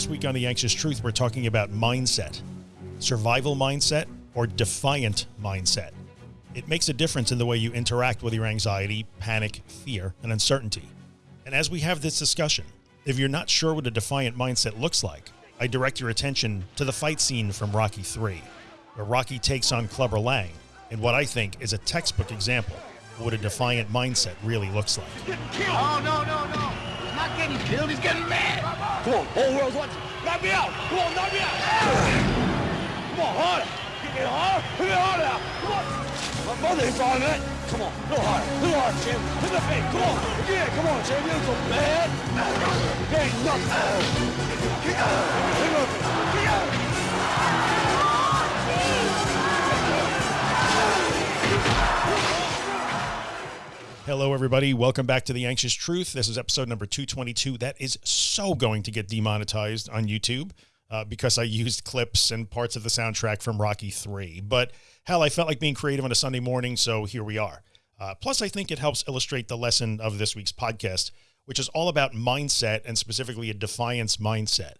This week on The Anxious Truth, we're talking about mindset, survival mindset or defiant mindset. It makes a difference in the way you interact with your anxiety, panic, fear, and uncertainty. And as we have this discussion, if you're not sure what a defiant mindset looks like, I direct your attention to the fight scene from Rocky 3, where Rocky takes on Clubber Lang in what I think is a textbook example of what a defiant mindset really looks like. Oh, no, no, no. Not getting killed. He's getting mad. Come on, whole world's watching. Knock me out. Come on, knock me out. Come on, harder. Get harder. Hit it harder now. Come on. My brother hits on that. Come on, little harder. Little harder, champ. Hit the face. Come on. Yeah, come on, champ. You're so bad. There ain't nothing. Kick out. Hello, everybody. Welcome back to The Anxious Truth. This is episode number 222. That is so going to get demonetized on YouTube uh, because I used clips and parts of the soundtrack from Rocky 3. But hell, I felt like being creative on a Sunday morning, so here we are. Uh, plus, I think it helps illustrate the lesson of this week's podcast, which is all about mindset and specifically a defiance mindset.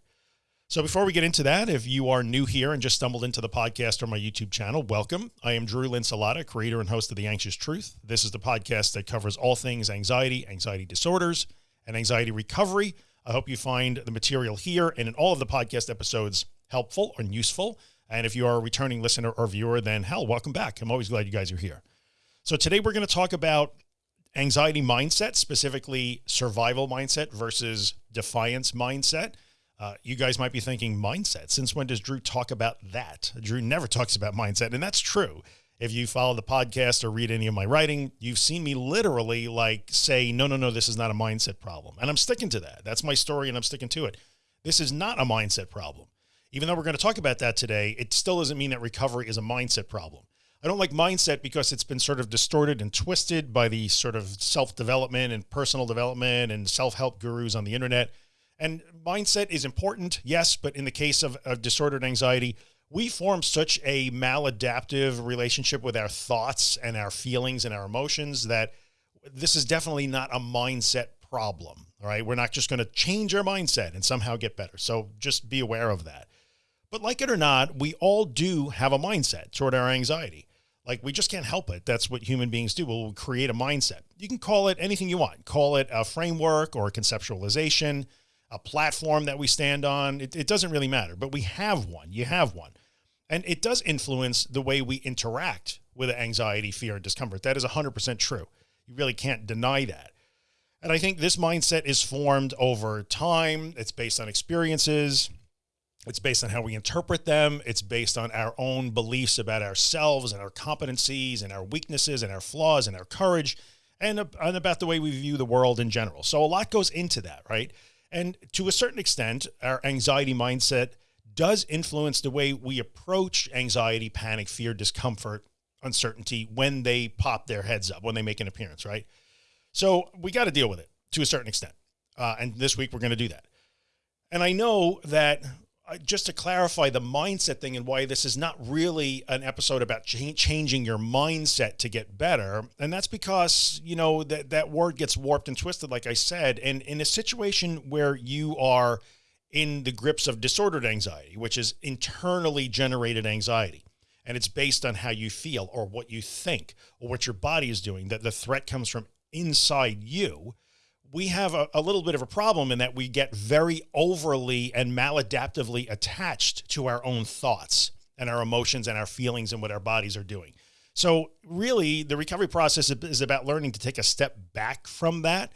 So before we get into that, if you are new here and just stumbled into the podcast or my YouTube channel, welcome. I am Drew Linsalata, creator and host of The Anxious Truth. This is the podcast that covers all things anxiety, anxiety disorders, and anxiety recovery. I hope you find the material here and in all of the podcast episodes helpful and useful. And if you are a returning listener or viewer, then hell, welcome back. I'm always glad you guys are here. So today we're going to talk about anxiety mindset, specifically survival mindset versus defiance mindset. Uh, you guys might be thinking mindset. Since when does Drew talk about that? Drew never talks about mindset. And that's true. If you follow the podcast or read any of my writing, you've seen me literally like say, no, no, no, this is not a mindset problem. And I'm sticking to that. That's my story and I'm sticking to it. This is not a mindset problem. Even though we're going to talk about that today, it still doesn't mean that recovery is a mindset problem. I don't like mindset because it's been sort of distorted and twisted by the sort of self-development and personal development and self-help gurus on the internet. And mindset is important, yes, but in the case of, of disordered anxiety, we form such a maladaptive relationship with our thoughts and our feelings and our emotions that this is definitely not a mindset problem. Right. We're not just going to change our mindset and somehow get better. So just be aware of that. But like it or not, we all do have a mindset toward our anxiety. Like we just can't help it. That's what human beings do. We'll create a mindset. You can call it anything you want. Call it a framework or a conceptualization a platform that we stand on. It, it doesn't really matter, but we have one. You have one. And it does influence the way we interact with anxiety, fear, and discomfort. That is 100% true. You really can't deny that. And I think this mindset is formed over time. It's based on experiences. It's based on how we interpret them. It's based on our own beliefs about ourselves and our competencies and our weaknesses and our flaws and our courage and, and about the way we view the world in general. So a lot goes into that, right? And to a certain extent, our anxiety mindset does influence the way we approach anxiety, panic, fear, discomfort, uncertainty when they pop their heads up, when they make an appearance, right? So we got to deal with it to a certain extent. Uh, and this week we're going to do that. And I know that Uh, just to clarify the mindset thing and why this is not really an episode about ch changing your mindset to get better. And that's because, you know, that, that word gets warped and twisted, like I said, and in a situation where you are in the grips of disordered anxiety, which is internally generated anxiety. And it's based on how you feel or what you think or what your body is doing, that the threat comes from inside you we have a, a, little bit of a problem in that we get very overly and maladaptively attached to our own thoughts and our emotions and our feelings and what our bodies are doing. So really the recovery process is about learning to take a step back from that.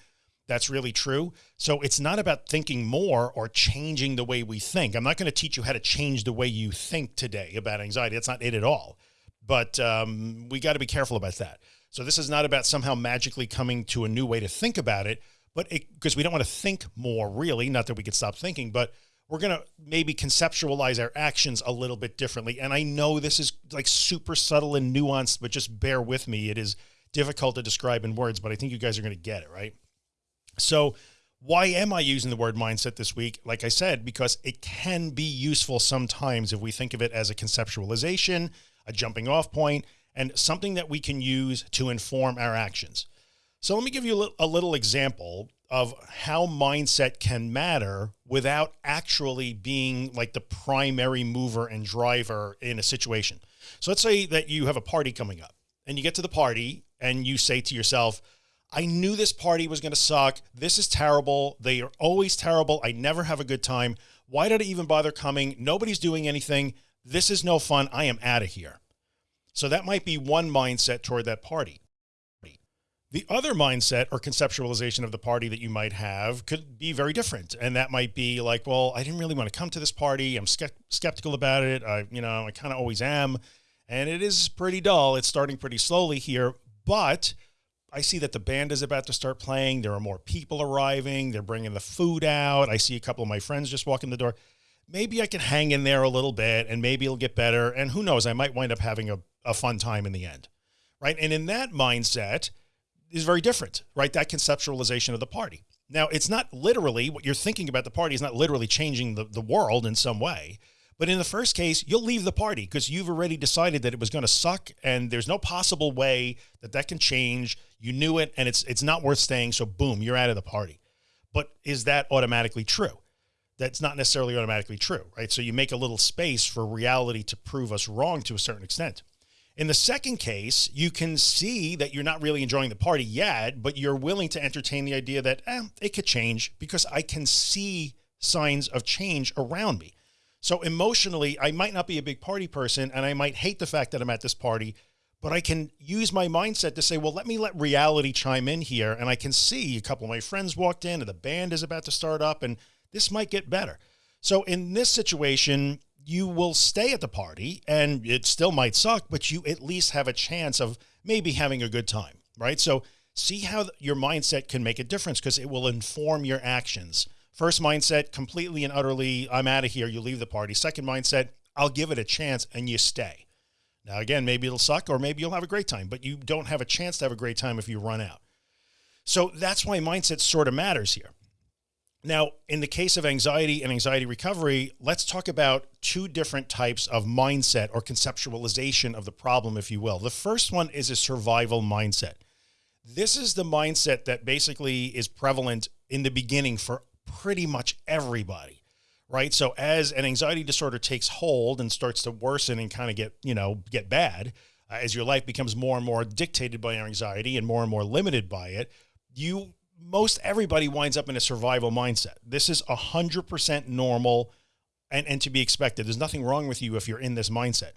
That's really true. So it's not about thinking more or changing the way we think. I'm not going to teach you how to change the way you think today about anxiety. That's not it at all. But um, we got to be careful about that. So this is not about somehow magically coming to a new way to think about it but it because we don't want to think more really, not that we could stop thinking, but we're going to maybe conceptualize our actions a little bit differently. And I know this is like super subtle and nuanced, but just bear with me. It is difficult to describe in words, but I think you guys are going to get it. Right. So why am I using the word mindset this week? Like I said, because it can be useful sometimes if we think of it as a conceptualization, a jumping off point, and something that we can use to inform our actions. So let me give you a little example of how mindset can matter without actually being like the primary mover and driver in a situation. So let's say that you have a party coming up and you get to the party and you say to yourself, I knew this party was going to suck. This is terrible. They are always terrible. I never have a good time. Why did I even bother coming? Nobody's doing anything. This is no fun. I am out of here. So that might be one mindset toward that party. The other mindset or conceptualization of the party that you might have could be very different. And that might be like, well, I didn't really want to come to this party. I'm skeptical about it. I, you know, I kind of always am. And it is pretty dull. It's starting pretty slowly here, but I see that the band is about to start playing. There are more people arriving. They're bringing the food out. I see a couple of my friends just walk in the door. Maybe I can hang in there a little bit and maybe it'll get better. And who knows, I might wind up having a, a fun time in the end. Right. And in that mindset, is very different, right? That conceptualization of the party. Now it's not literally what you're thinking about the party is not literally changing the, the world in some way. But in the first case, you'll leave the party because you've already decided that it was going to suck and there's no possible way that that can change. You knew it and it's, it's not worth staying. So boom, you're out of the party. But is that automatically true? That's not necessarily automatically true, right? So you make a little space for reality to prove us wrong to a certain extent. In the second case, you can see that you're not really enjoying the party yet, but you're willing to entertain the idea that eh, it could change because I can see signs of change around me. So emotionally, I might not be a big party person and I might hate the fact that I'm at this party, but I can use my mindset to say, well, let me let reality chime in here. And I can see a couple of my friends walked in and the band is about to start up and this might get better. So in this situation, you will stay at the party and it still might suck, but you at least have a chance of maybe having a good time. Right. So see how your mindset can make a difference because it will inform your actions. First mindset, completely and utterly, I'm out of here. You leave the party. Second mindset, I'll give it a chance and you stay. Now, again, maybe it'll suck or maybe you'll have a great time, but you don't have a chance to have a great time if you run out. So that's why mindset sort of matters here. Now, in the case of anxiety and anxiety recovery, let's talk about two different types of mindset or conceptualization of the problem, if you will. The first one is a survival mindset. This is the mindset that basically is prevalent in the beginning for pretty much everybody, right? So as an anxiety disorder takes hold and starts to worsen and kind of get, you know, get bad, uh, as your life becomes more and more dictated by your anxiety and more and more limited by it, you most everybody winds up in a survival mindset. This is a hundred percent normal and, and to be expected. There's nothing wrong with you if you're in this mindset.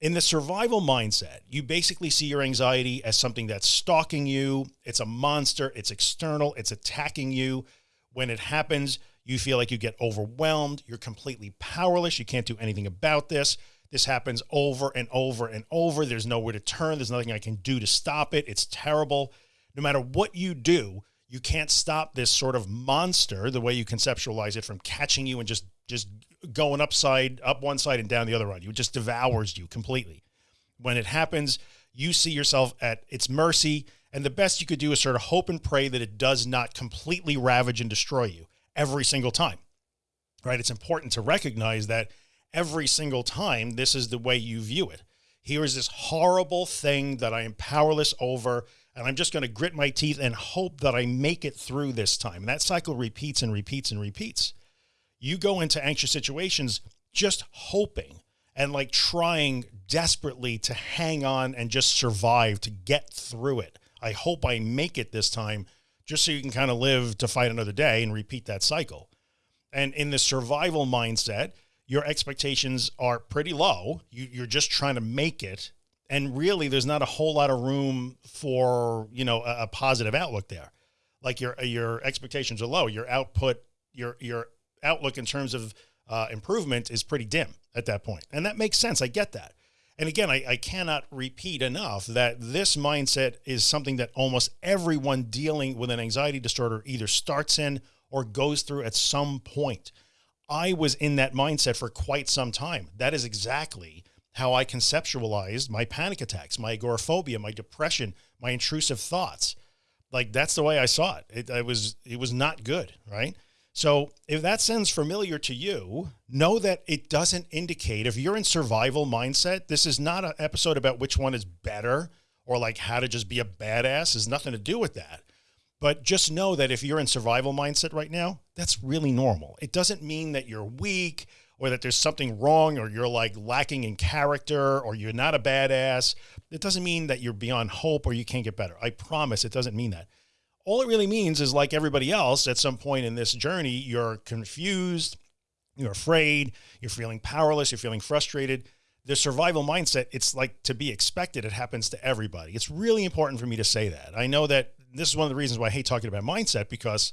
In the survival mindset, you basically see your anxiety as something that's stalking you. It's a monster. It's external. It's attacking you. When it happens, you feel like you get overwhelmed. You're completely powerless. You can't do anything about this. This happens over and over and over. There's nowhere to turn. There's nothing I can do to stop it. It's terrible. No matter what you do, you can't stop this sort of monster, the way you conceptualize it from catching you and just, just going upside up one side and down the other one. You just devours you completely. When it happens, you see yourself at its mercy. And the best you could do is sort of hope and pray that it does not completely ravage and destroy you every single time, right? It's important to recognize that every single time, this is the way you view it. Here is this horrible thing that I am powerless over and I'm just going to grit my teeth and hope that I make it through this time. And that cycle repeats and repeats and repeats. You go into anxious situations just hoping and like trying desperately to hang on and just survive to get through it. I hope I make it this time just so you can kind of live to fight another day and repeat that cycle. And in the survival mindset, your expectations are pretty low. You, you're just trying to make it and really there's not a whole lot of room for, you know, a, a positive outlook there. Like your, your expectations are low, your output, your, your outlook in terms of uh, improvement is pretty dim at that point. And that makes sense. I get that. And again, I, I cannot repeat enough that this mindset is something that almost everyone dealing with an anxiety disorder either starts in or goes through at some point. I was in that mindset for quite some time. That is exactly how I conceptualized my panic attacks, my agoraphobia, my depression, my intrusive thoughts. Like that's the way I saw it. It, it was, it was not good. Right. So if that sounds familiar to you, know that it doesn't indicate if you're in survival mindset, this is not an episode about which one is better or like how to just be a badass. Has nothing to do with that. But just know that if you're in survival mindset right now, that's really normal. It doesn't mean that you're weak or that there's something wrong or you're like lacking in character or you're not a badass. It doesn't mean that you're beyond hope or you can't get better. I promise it doesn't mean that. All it really means is like everybody else at some point in this journey, you're confused, you're afraid, you're feeling powerless, you're feeling frustrated. The survival mindset, it's like to be expected. It happens to everybody. It's really important for me to say that. I know that this is one of the reasons why I hate talking about mindset because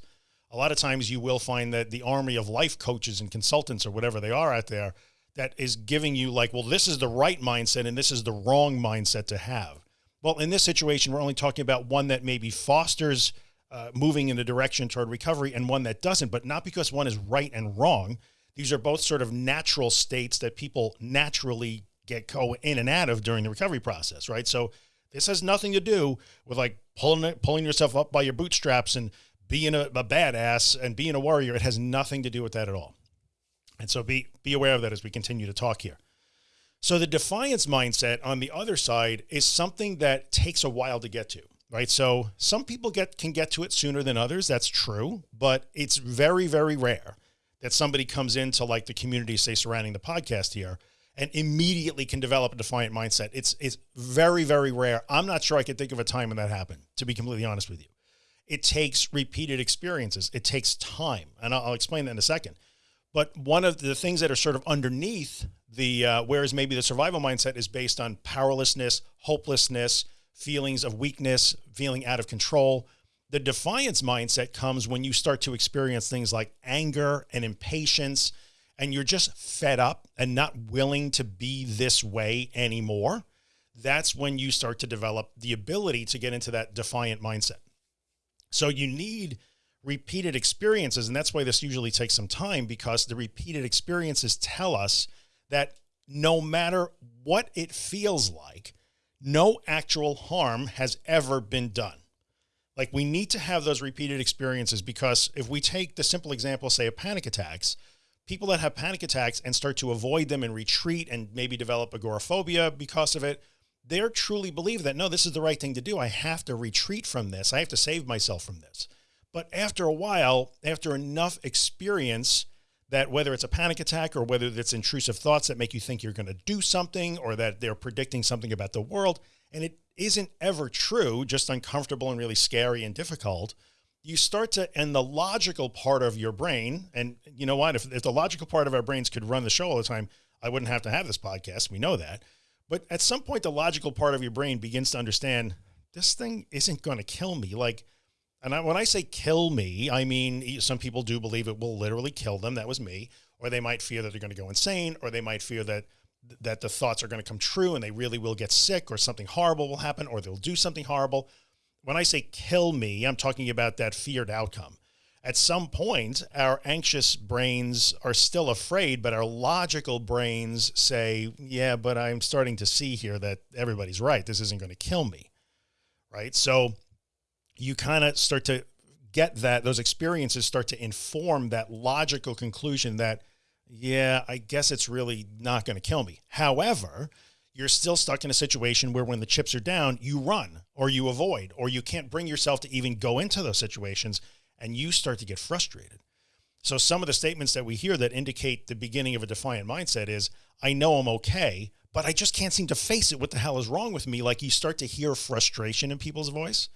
a lot of times you will find that the army of life coaches and consultants or whatever they are out there that is giving you like, well, this is the right mindset and this is the wrong mindset to have. Well, in this situation, we're only talking about one that maybe fosters uh, moving in the direction toward recovery and one that doesn't, but not because one is right and wrong. These are both sort of natural states that people naturally get go in and out of during the recovery process. Right. So this has nothing to do with like pulling pulling yourself up by your bootstraps and being a, a badass and being a warrior. It has nothing to do with that at all. And so be, be aware of that as we continue to talk here. So the defiance mindset on the other side is something that takes a while to get to, right? So some people get, can get to it sooner than others. That's true, but it's very, very rare that somebody comes into like the community, say surrounding the podcast here and immediately can develop a defiant mindset. It's, it's very, very rare. I'm not sure I can think of a time when that happened, to be completely honest with you it takes repeated experiences. It takes time. And I'll, I'll, explain that in a second. But one of the things that are sort of underneath the, uh, whereas maybe the survival mindset is based on powerlessness, hopelessness, feelings of weakness, feeling out of control. The defiance mindset comes when you start to experience things like anger and impatience, and you're just fed up and not willing to be this way anymore. That's when you start to develop the ability to get into that defiant mindset. So you need repeated experiences. And that's why this usually takes some time because the repeated experiences tell us that no matter what it feels like, no actual harm has ever been done. Like we need to have those repeated experiences because if we take the simple example, say of panic attacks, people that have panic attacks and start to avoid them and retreat and maybe develop agoraphobia because of it, they're truly believe that, no, this is the right thing to do. I have to retreat from this. I have to save myself from this. But after a while, after enough experience that whether it's a panic attack or whether it's intrusive thoughts that make you think you're going to do something or that they're predicting something about the world, and it isn't ever true, just uncomfortable and really scary and difficult, you start to, and the logical part of your brain, and you know what, if, if the logical part of our brains could run the show all the time, I wouldn't have to have this podcast. We know that. But at some point, the logical part of your brain begins to understand this thing isn't going to kill me. Like, and I, when I say kill me, I mean, some people do believe it will literally kill them. That was me. Or they might fear that they're going to go insane, or they might fear that that the thoughts are going to come true and they really will get sick or something horrible will happen or they'll do something horrible. When I say kill me, I'm talking about that feared outcome at some point, our anxious brains are still afraid, but our logical brains say, yeah, but I'm starting to see here that everybody's right. This isn't going to kill me. Right. So you kind of start to get that those experiences start to inform that logical conclusion that, yeah, I guess it's really not going to kill me. However, you're still stuck in a situation where when the chips are down, you run or you avoid, or you can't bring yourself to even go into those situations and you start to get frustrated. So some of the statements that we hear that indicate the beginning of a defiant mindset is, I know I'm okay, but I just can't seem to face it. What the hell is wrong with me? Like you start to hear frustration in people's voice.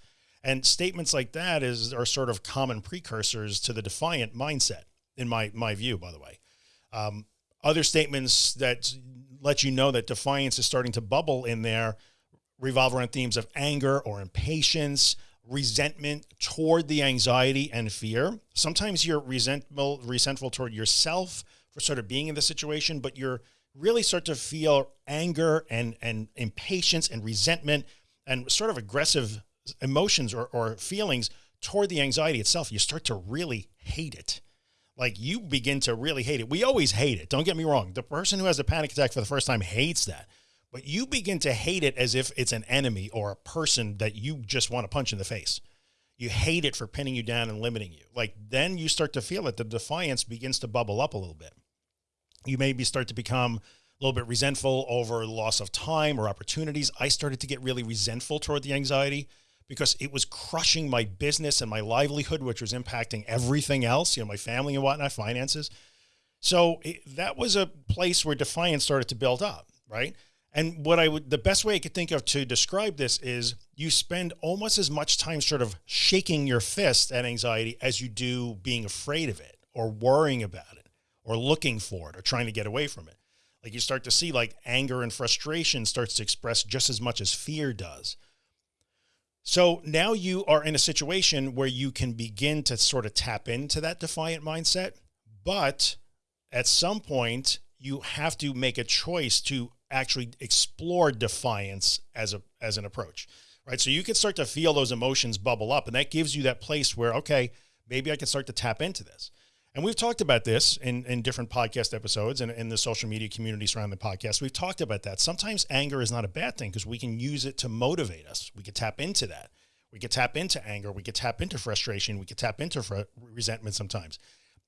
And statements like that is are sort of common precursors to the defiant mindset in my, my view, by the way. Um, other statements that let you know that defiance is starting to bubble in there revolve around themes of anger or impatience, resentment toward the anxiety and fear. Sometimes you're resentful, resentful toward yourself for sort of being in the situation, but you're really start to feel anger and, and impatience and resentment and sort of aggressive emotions or, or feelings toward the anxiety itself. You start to really hate it. Like you begin to really hate it. We always hate it. Don't get me wrong. The person who has a panic attack for the first time hates that but you begin to hate it as if it's an enemy or a person that you just want to punch in the face. You hate it for pinning you down and limiting you. Like then you start to feel it. The defiance begins to bubble up a little bit. You maybe start to become a little bit resentful over loss of time or opportunities. I started to get really resentful toward the anxiety because it was crushing my business and my livelihood, which was impacting everything else, you know, my family and whatnot, finances. So it, that was a place where defiance started to build up. Right. And what I would, the best way I could think of to describe this is you spend almost as much time sort of shaking your fist at anxiety as you do being afraid of it or worrying about it or looking for it or trying to get away from it. Like you start to see like anger and frustration starts to express just as much as fear does. So now you are in a situation where you can begin to sort of tap into that defiant mindset, but at some point you have to make a choice to actually explore defiance as a, as an approach, right? So you can start to feel those emotions bubble up and that gives you that place where, okay, maybe I can start to tap into this. And we've talked about this in, in different podcast episodes and in the social media community surrounding the podcast. We've talked about that. Sometimes anger is not a bad thing because we can use it to motivate us. We could tap into that. We could tap into anger. We could tap into frustration. We could tap into resentment sometimes.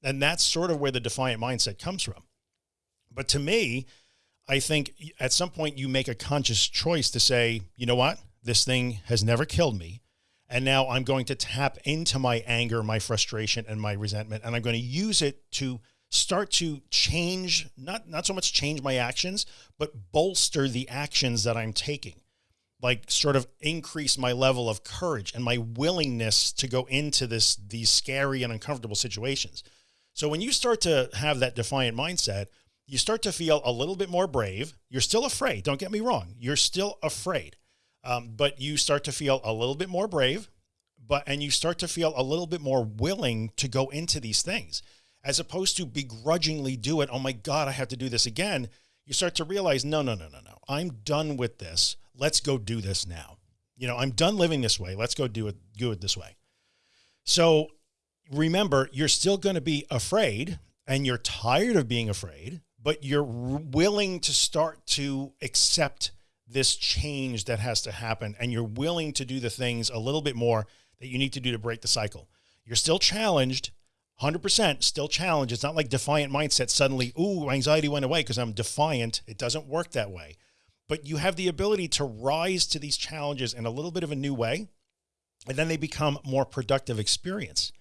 And that's sort of where the defiant mindset comes from. But to me, I think at some point you make a conscious choice to say, you know what, this thing has never killed me. And now I'm going to tap into my anger, my frustration and my resentment. And I'm going to use it to start to change, not, not so much change my actions, but bolster the actions that I'm taking like sort of increase my level of courage and my willingness to go into this, these scary and uncomfortable situations. So when you start to have that defiant mindset, you start to feel a little bit more brave. You're still afraid. Don't get me wrong. You're still afraid. Um, but you start to feel a little bit more brave, but, and you start to feel a little bit more willing to go into these things as opposed to begrudgingly do it. Oh my God, I have to do this again. You start to realize, no, no, no, no, no. I'm done with this. Let's go do this now. You know, I'm done living this way. Let's go do it, do it this way. So remember, you're still going to be afraid and you're tired of being afraid, but you're willing to start to accept this change that has to happen. And you're willing to do the things a little bit more that you need to do to break the cycle. You're still challenged, 100% still challenged. It's not like defiant mindset. Suddenly, Ooh, anxiety went away because I'm defiant. It doesn't work that way, but you have the ability to rise to these challenges in a little bit of a new way. And then they become more productive experience.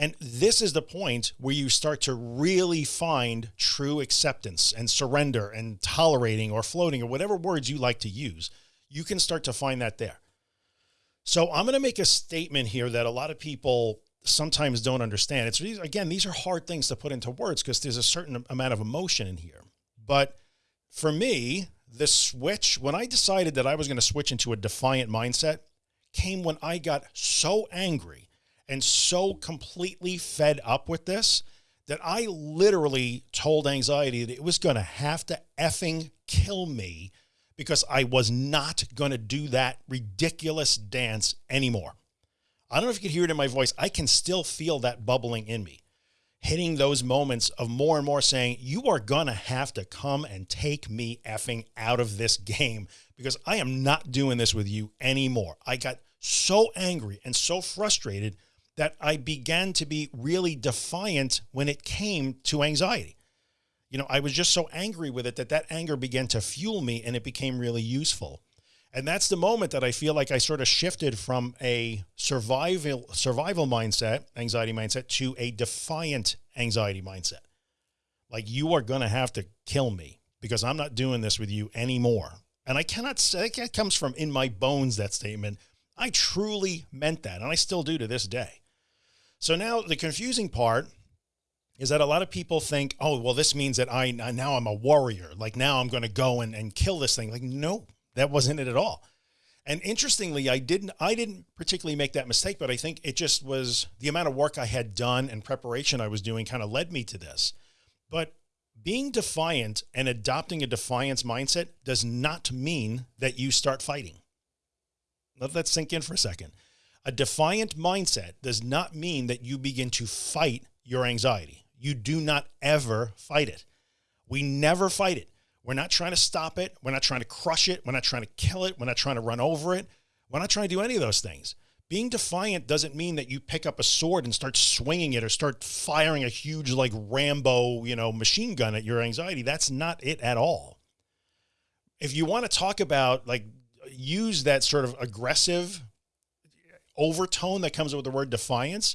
And this is the point where you start to really find true acceptance and surrender and tolerating or floating or whatever words you like to use. You can start to find that there. So I'm going to make a statement here that a lot of people sometimes don't understand. It's again, these are hard things to put into words because there's a certain amount of emotion in here. But for me, the switch, when I decided that I was going to switch into a defiant mindset came when I got so angry and so completely fed up with this that I literally told anxiety that it was going to have to effing kill me because I was not going to do that ridiculous dance anymore. I don't know if you could hear it in my voice. I can still feel that bubbling in me, hitting those moments of more and more saying, you are going to have to come and take me effing out of this game because I am not doing this with you anymore. I got so angry and so frustrated that I began to be really defiant when it came to anxiety. You know, I was just so angry with it that that anger began to fuel me and it became really useful. And that's the moment that I feel like I sort of shifted from a survival, survival mindset, anxiety mindset to a defiant anxiety mindset. Like you are going to have to kill me because I'm not doing this with you anymore. And I cannot say that comes from in my bones, that statement. I truly meant that. And I still do to this day. So now the confusing part is that a lot of people think, oh, well, this means that I, now I'm a warrior. Like now I'm going to go and, and kill this thing. Like, no, that wasn't it at all. And interestingly, I didn't, I didn't particularly make that mistake, but I think it just was the amount of work I had done and preparation I was doing kind of led me to this. But being defiant and adopting a defiance mindset does not mean that you start fighting. Let that sink in for a second. A defiant mindset does not mean that you begin to fight your anxiety. You do not ever fight it. We never fight it. We're not trying to stop it. We're not trying to crush it. We're not trying to kill it. We're not trying to run over it. We're not trying to do any of those things. Being defiant doesn't mean that you pick up a sword and start swinging it or start firing a huge like Rambo, you know, machine gun at your anxiety. That's not it at all. If you want to talk about like use that sort of aggressive overtone that comes with the word defiance,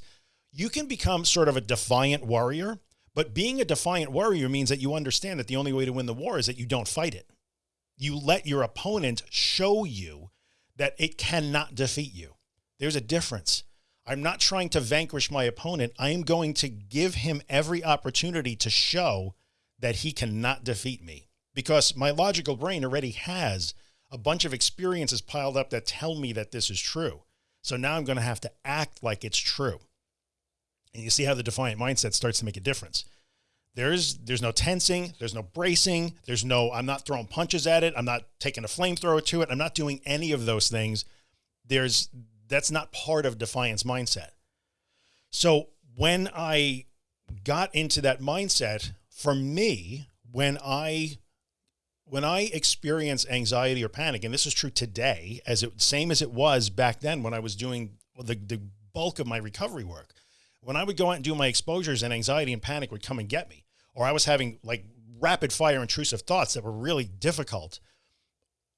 you can become sort of a defiant warrior, but being a defiant warrior means that you understand that the only way to win the war is that you don't fight it. You let your opponent show you that it cannot defeat you. There's a difference. I'm not trying to vanquish my opponent. I am going to give him every opportunity to show that he cannot defeat me because my logical brain already has a bunch of experiences piled up that tell me that this is true. So now I'm going to have to act like it's true. And you see how the defiant mindset starts to make a difference. There's, there's no tensing. There's no bracing. There's no, I'm not throwing punches at it. I'm not taking a flamethrower to it. I'm not doing any of those things. There's, that's not part of defiance mindset. So when I got into that mindset for me, when I when I experience anxiety or panic, and this is true today, as it same as it was back then when I was doing the, the bulk of my recovery work, when I would go out and do my exposures and anxiety and panic would come and get me, or I was having like rapid fire intrusive thoughts that were really difficult.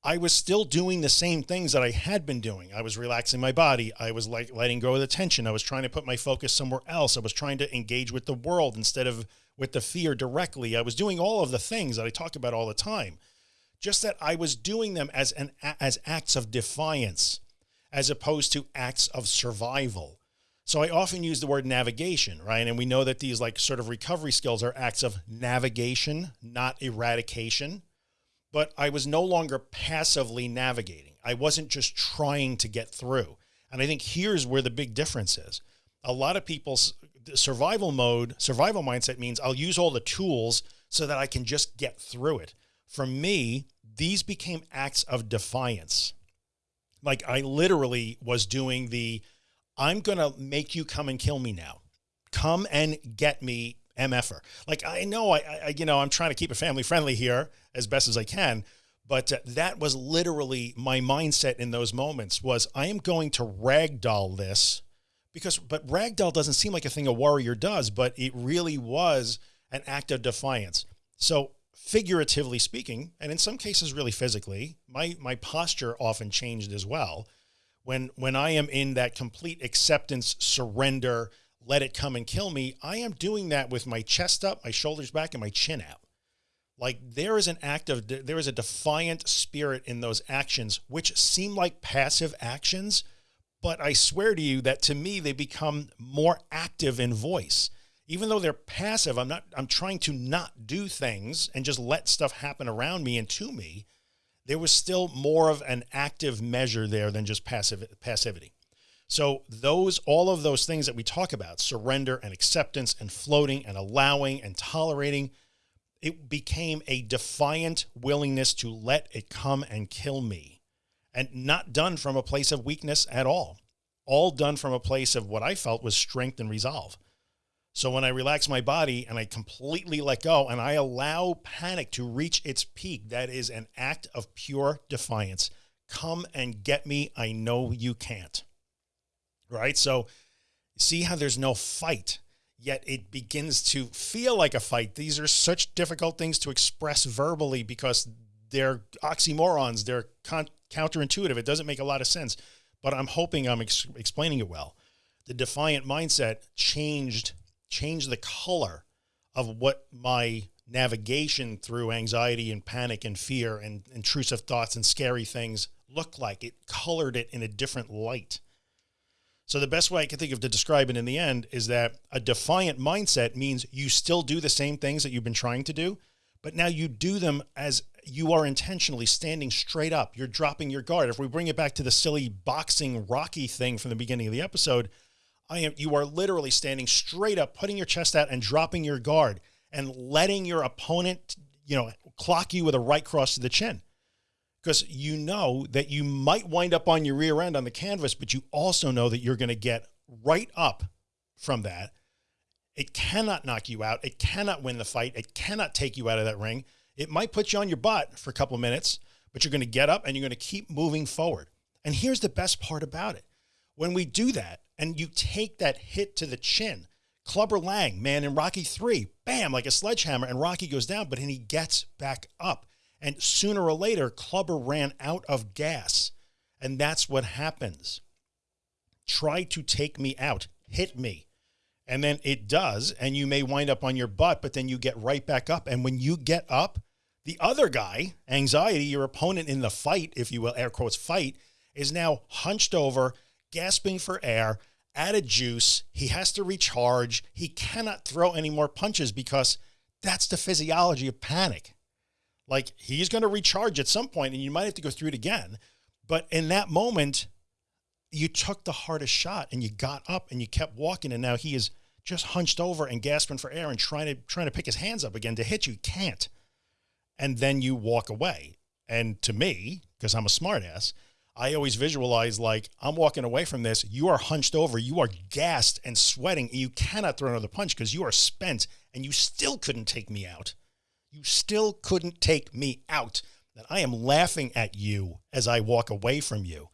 I was still doing the same things that I had been doing. I was relaxing my body. I was like letting go of the tension. I was trying to put my focus somewhere else. I was trying to engage with the world instead of with the fear directly. I was doing all of the things that I talk about all the time, just that I was doing them as an, as acts of defiance, as opposed to acts of survival. So I often use the word navigation, right? And we know that these like sort of recovery skills are acts of navigation, not eradication, but I was no longer passively navigating. I wasn't just trying to get through. And I think here's where the big difference is. A lot of people's survival mode, survival mindset means I'll use all the tools so that I can just get through it. For me, these became acts of defiance. Like I literally was doing the, I'm going to make you come and kill me now. Come and get me MFer. Like I know I, I, you know, I'm trying to keep it family friendly here as best as I can, but uh, that was literally my mindset in those moments was I am going to ragdoll this because, but ragdoll doesn't seem like a thing a warrior does, but it really was an act of defiance. So figuratively speaking, and in some cases really physically, my, my posture often changed as well. When, when I am in that complete acceptance, surrender, let it come and kill me, I am doing that with my chest up, my shoulders back, and my chin out. Like there is an act of, there is a defiant spirit in those actions, which seem like passive actions, but I swear to you that to me, they become more active in voice. Even though they're passive, I'm not, I'm trying to not do things and just let stuff happen around me and to me. There was still more of an active measure there than just passive passivity. So those, all of those things that we talk about, surrender and acceptance and floating and allowing and tolerating, it became a defiant willingness to let it come and kill me and not done from a place of weakness at all, all done from a place of what I felt was strength and resolve. So when I relax my body and I completely let go and I allow panic to reach its peak, that is an act of pure defiance. Come and get me. I know you can't. Right. So see how there's no fight yet it begins to feel like a fight. These are such difficult things to express verbally because they're oxymorons. They're counterintuitive. It doesn't make a lot of sense, but I'm hoping I'm ex explaining it well. The defiant mindset changed, changed the color of what my navigation through anxiety and panic and fear and intrusive thoughts and scary things looked like. It colored it in a different light. So the best way I can think of to describe it in the end is that a defiant mindset means you still do the same things that you've been trying to do, but now you do them as you are intentionally standing straight up. You're dropping your guard. If we bring it back to the silly boxing Rocky thing from the beginning of the episode, I am, you are literally standing straight up, putting your chest out and dropping your guard and letting your opponent, you know, clock you with a right cross to the chin. Because you know that you might wind up on your rear end on the canvas, but you also know that you're going to get right up from that. It cannot knock you out. It cannot win the fight. It cannot take you out of that ring. It might put you on your butt for a couple of minutes, but you're going to get up and you're going to keep moving forward. And here's the best part about it. When we do that and you take that hit to the chin, Clubber Lang, man, in Rocky 3, bam, like a sledgehammer, and Rocky goes down, but then he gets back up. And sooner or later, Clubber ran out of gas. And that's what happens. try to take me out, hit me. And then it does. And you may wind up on your butt, but then you get right back up. And when you get up, the other guy, anxiety, your opponent in the fight, if you will, air quotes fight, is now hunched over, gasping for air, out of juice. He has to recharge. He cannot throw any more punches because that's the physiology of panic. Like he's going to recharge at some point and you might have to go through it again. But in that moment, you took the hardest shot and you got up and you kept walking. And now he is just hunched over and gasping for air and trying to, trying to pick his hands up again to hit you. Can't. And then you walk away. And to me, because I'm a smartass, I always visualize like I'm walking away from this. You are hunched over. You are gassed and sweating. And you cannot throw another punch because you are spent and you still couldn't take me out. You still couldn't take me out. And I am laughing at you as I walk away from you.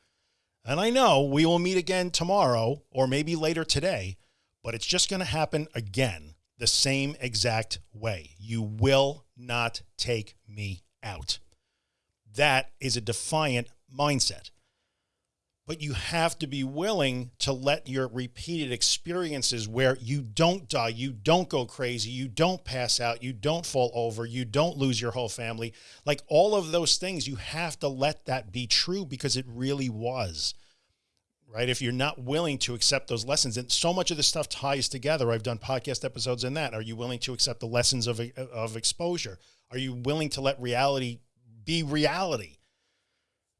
And I know we will meet again tomorrow or maybe later today, but it's just going to happen again the same exact way. You will not take me out. That is a defiant mindset but you have to be willing to let your repeated experiences where you don't die, you don't go crazy, you don't pass out, you don't fall over, you don't lose your whole family. Like all of those things, you have to let that be true because it really was right? If you're not willing to accept those lessons and so much of this stuff ties together. I've done podcast episodes in that. Are you willing to accept the lessons of, of exposure? Are you willing to let reality be reality?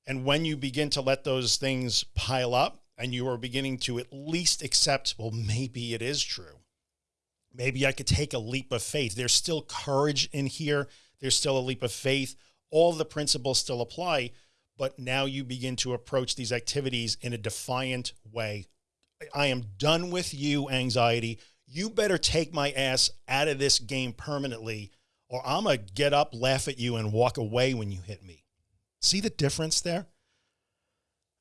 And when you begin to let those things pile up and you are beginning to at least accept, well, maybe it is true. Maybe I could take a leap of faith. There's still courage in here. There's still a leap of faith. All the principles still apply, but now you begin to approach these activities in a defiant way. I am done with you, anxiety. You better take my ass out of this game permanently, or I'm going to get up, laugh at you, and walk away when you hit me. See the difference there?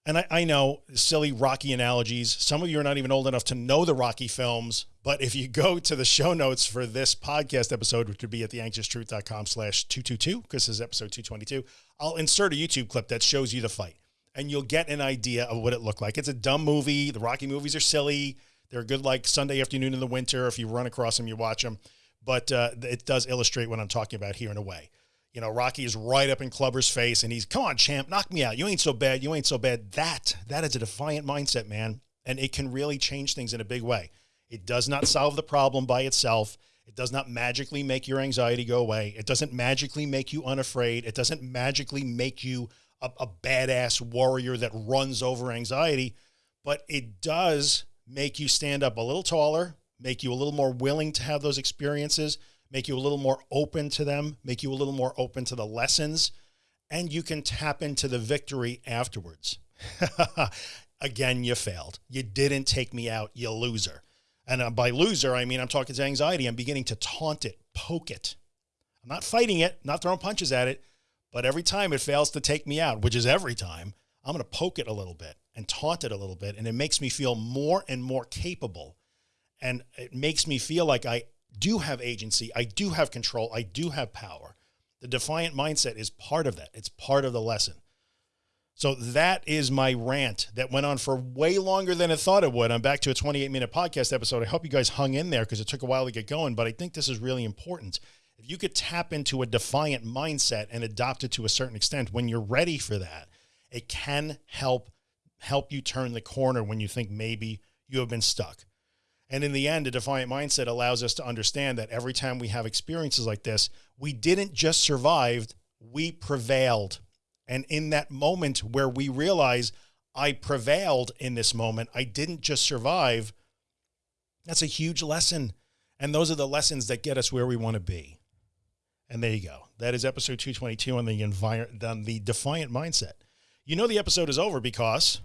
And I, I know silly Rocky analogies. Some of you are not even old enough to know the Rocky films, but if you go to the show notes for this podcast episode, which would be at theanxioustruth.com slash 222, because this is episode 222, I'll insert a YouTube clip that shows you the fight and you'll get an idea of what it looked like. It's a dumb movie. The Rocky movies are silly. They're good like Sunday afternoon in the winter. If you run across them, you watch them. But uh, it does illustrate what I'm talking about here in a way. You know, Rocky is right up in Clubber's face and he's, come on, champ, knock me out. You ain't so bad. You ain't so bad. That, that is a defiant mindset, man. And it can really change things in a big way. It does not solve the problem by itself. It does not magically make your anxiety go away. It doesn't magically make you unafraid. It doesn't magically make you a, a badass warrior that runs over anxiety, but it does make you stand up a little taller, make you a little more willing to have those experiences, make you a little more open to them, make you a little more open to the lessons, and you can tap into the victory afterwards. Again, you failed. You didn't take me out, you loser. And uh, by loser, I mean, I'm talking to anxiety. I'm beginning to taunt it, poke it. I'm not fighting it, not throwing punches at it, but every time it fails to take me out, which is every time, I'm going to poke it a little bit and taunt it a little bit. And it makes me feel more and more capable. And it makes me feel like I do have agency. I do have control. I do have power. The defiant mindset is part of that. It's part of the lesson. So that is my rant that went on for way longer than I thought it would. I'm back to a 28 minute podcast episode. I hope you guys hung in there because it took a while to get going, but I think this is really important. If you could tap into a defiant mindset and adopt it to a certain extent, when you're ready for that, it can help help you turn the corner when you think maybe you have been stuck. And in the end, a defiant mindset allows us to understand that every time we have experiences like this, we didn't just survive, we prevailed. And in that moment where we realize I prevailed in this moment, I didn't just survive. That's a huge lesson. And those are the lessons that get us where we want to be. And there you go. That is episode 222 on the environment, on the defiant mindset. You know, the episode is over because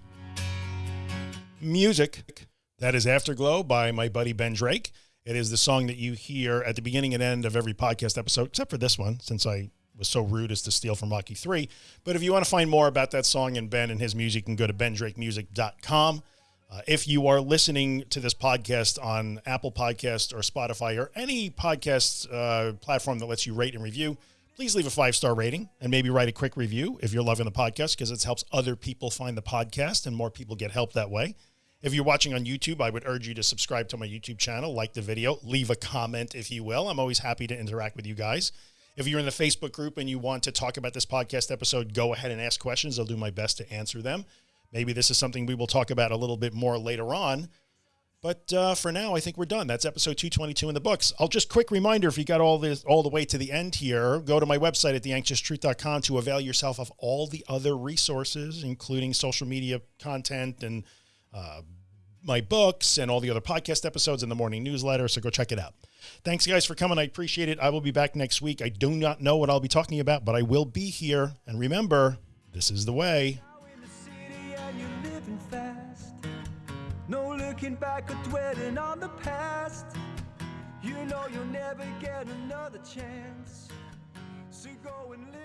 music that is Afterglow by my buddy Ben Drake. It is the song that you hear at the beginning and end of every podcast episode, except for this one, since I was so rude as to steal from Rocky 3. But if you want to find more about that song and Ben and his music, you can go to bendrakemusic.com. Uh, if you are listening to this podcast on Apple Podcast or Spotify or any podcast uh, platform that lets you rate and review, please leave a five-star rating and maybe write a quick review if you're loving the podcast because it helps other people find the podcast and more people get help that way. If you're watching on YouTube, I would urge you to subscribe to my YouTube channel, like the video, leave a comment if you will. I'm always happy to interact with you guys. If you're in the Facebook group and you want to talk about this podcast episode, go ahead and ask questions. I'll do my best to answer them. Maybe this is something we will talk about a little bit more later on. But uh, for now, I think we're done. That's episode 222 in the books. I'll just quick reminder if you got all this all the way to the end here, go to my website at theanxioustruth.com to avail yourself of all the other resources, including social media content and uh, my books and all the other podcast episodes in the morning newsletter. So go check it out. Thanks guys for coming. I appreciate it. I will be back next week. I do not know what I'll be talking about, but I will be here. And remember, this is the way. No looking back or dwelling on the past. You know you'll never get another chance. So go and live